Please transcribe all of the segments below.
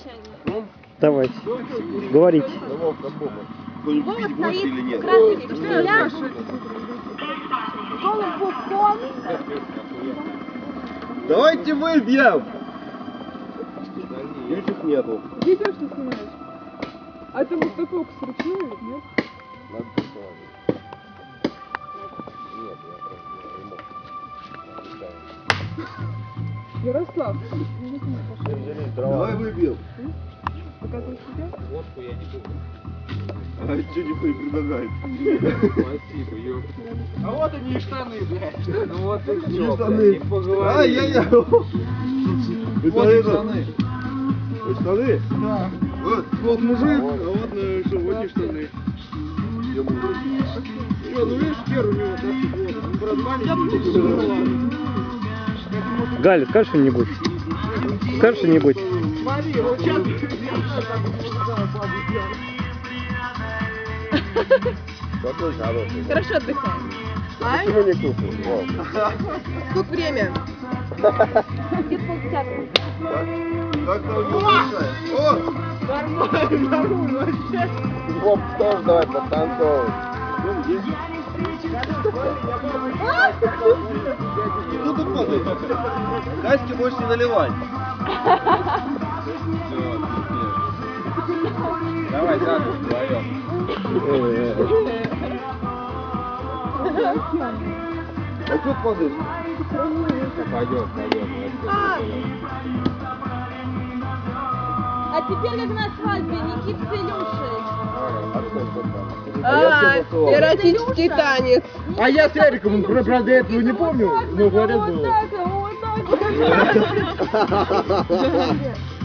окончание. Давайте. Говорите. Кто-нибудь гости или нет? Давайте выбьем! Ключик нету. Видишь, что снимаешь? А это вот такой сручную, нет? Надо посылать. Нет, я просто Ярослав, Давай выбьем. показывай себя. Водку я не буду. А что не предлагает? Спасибо, ёп. А вот они и штаны, блядь. Ну вот и всё, штаны? блядь, не поговорили. Ай-яй-яй! Вот и штаны. Вот штаны? Да. Вот. Вот мужик, а вот э, что, вот и штаны. Я мужик. Что, ну видишь, хер у него, да, вот. Он, брат, маленький, ну ладно. Галя, скажи что-нибудь. Скажи что-нибудь. Хорошо отдыхаем. Почему не? Вау. Сколько время? Где полдесятого? Как там! Нормально, нормально, вообще. Оп, тоже давай подтанцовывай. Кто тут падает? Каське можешь не наливать. Давай, так, вдвоем. А что падаешь? Пойдет, пойдет. А теперь как на свадьбе Никит с Илюшей. А, эротический танец. А я с Эриком, про- правда, этого не помню, но говорят было.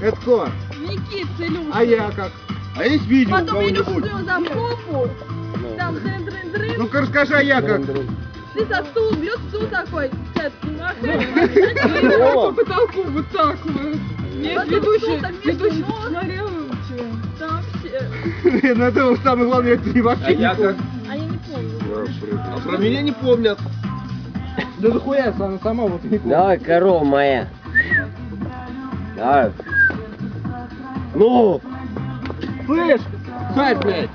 Это кто? Никит с Илюшей. А я как? А есть видео Потом Илюша взял за попу, там дрын дрын дрын Ну-ка расскажи, а я как? ты со стул, бьет стул такой, тетки махает. О! По потолку вот так вот. Нет, ведущий, ведущий смотрел. Там Блин, ну это самое главное, это не вообще А я никто. как? А я не помню. А про меня не помнят. Да захуя, она сама вот не помнит. Давай, корова моя. Давай. Ну! Слышь, Сань, блядь.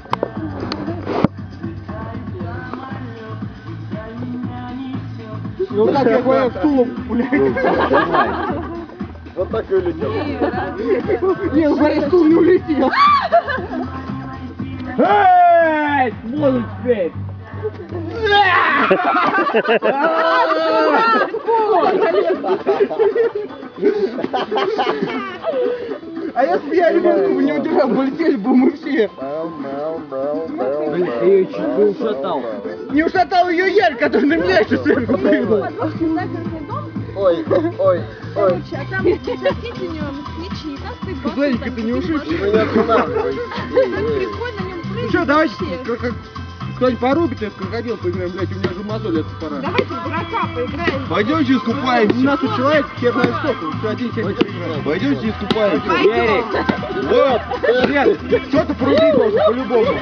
Ну так я понял, стулом, блядь. Давай. Вот так и улетел. Не, ну смотри, стул не улетел. Эй, буду теперь. А если бы я ребенку не удержал, полетели бы мы все. Блин, ты ее чуть не ушатал. Не ушатал ее Ярь, который на меня еще сверху прыгнул. Ой, ой, ой. короче, а там соседи у него москвичи, и так ты там ты не ушибся. Меня останавливай. Так прикольно, Ну что, давайте, кто-нибудь порубит, в крокодил поиграем, блядь, у меня уже мозоль это пора. Давайте в дурака поиграем. Пойдемте У искупаемся. нас тут человек хер знает сколько, еще один человек играет. Пойдемте искупаемся. Пойдем. Вот. Нет, кто-то порубить должен, по-любому.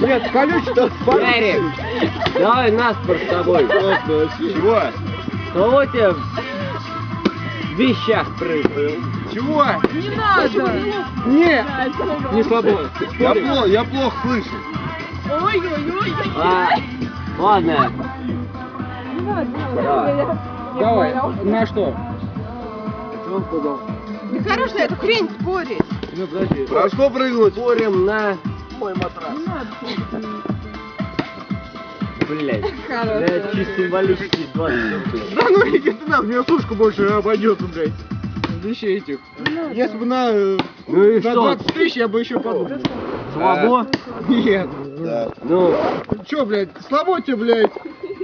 Нет, колючий Ярик, давай наспор с тобой. Чего? Кого тебе вещах прыгнул? Чего? Не надо. Не, не слабо. Я плохо, я плохо слышу. Ой-ой-ой. А, ладно. Не надо, не Давай. надо. На что? Что он сказал? Да хорош на эту хрень спорить. Ну, подожди. Про что прыгнуть? Спорим на... Мой матрас. Не надо. Блять. Хорошо. Да, чисто символически 20 рублей. Да ну иди ты нахуй, мне сушка больше обойдется, блядь. Вещей этих. Если бы на, э, Ну и на что? 20 тысяч, я бы еще подумал. Слабо? Нет. Да. Ну, Че, блядь, слабо тебе, блядь,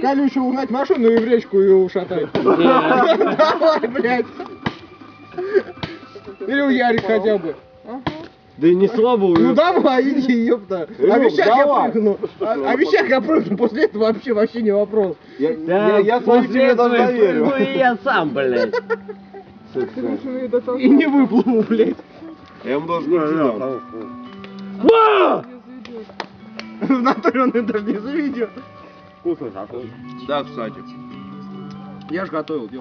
колючую угнать машину и в речку ее ушатать. Давай, блядь. Или у Ярик хотя бы. Да и не слабо Ну уже. давай, иди, ёпта. А вещах я прыгну. А вещах я прыгну, после этого вообще вообще не вопрос. Я, Да, я, я после этого прыгну и я сам, блядь. И не выплыву, блядь. Я ему должен Ва! В натуре он это даже не заведет. Да, кстати. Я же готовил, ёпта.